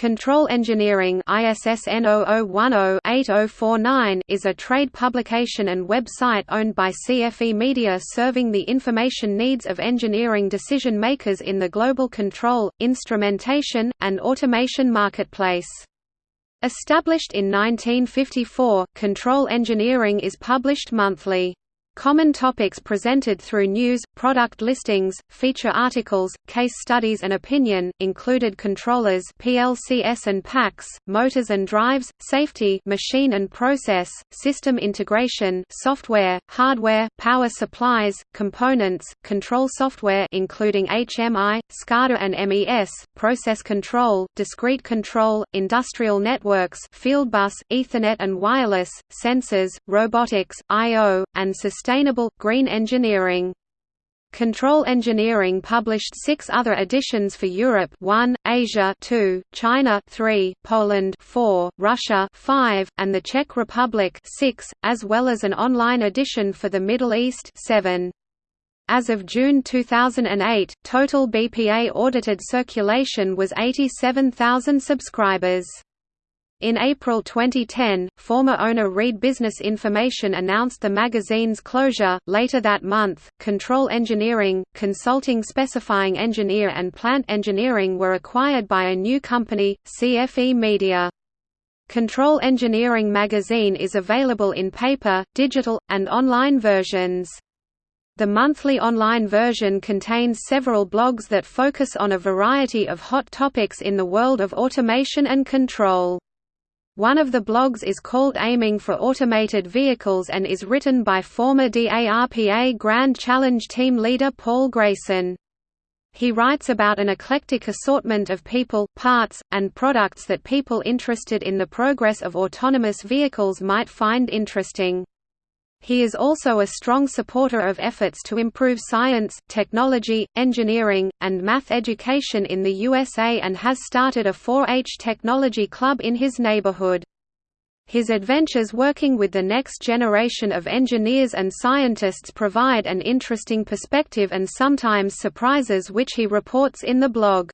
Control Engineering ISSN 0010-8049 is a trade publication and website owned by CFE Media serving the information needs of engineering decision makers in the global control, instrumentation, and automation marketplace. Established in 1954, Control Engineering is published monthly. Common topics presented through news, product listings, feature articles, case studies and opinion, included controllers PLCS and PACS, motors and drives, safety machine and process, system integration software, hardware, power supplies, components, control software including HMI, SCADA and MES, process control, discrete control, industrial networks fieldbus, Ethernet and wireless, sensors, robotics, I.O., and system Sustainable, Green Engineering. Control Engineering published six other editions for Europe 1, Asia 2, China 3, Poland 4, Russia 5, and the Czech Republic 6, as well as an online edition for the Middle East 7. As of June 2008, total BPA audited circulation was 87,000 subscribers. In April 2010, former owner Reed Business Information announced the magazine's closure. Later that month, Control Engineering, Consulting Specifying Engineer and Plant Engineering were acquired by a new company, CFE Media. Control Engineering magazine is available in paper, digital, and online versions. The monthly online version contains several blogs that focus on a variety of hot topics in the world of automation and control. One of the blogs is called Aiming for Automated Vehicles and is written by former DARPA Grand Challenge team leader Paul Grayson. He writes about an eclectic assortment of people, parts, and products that people interested in the progress of autonomous vehicles might find interesting. He is also a strong supporter of efforts to improve science, technology, engineering, and math education in the USA and has started a 4-H technology club in his neighborhood. His adventures working with the next generation of engineers and scientists provide an interesting perspective and sometimes surprises which he reports in the blog.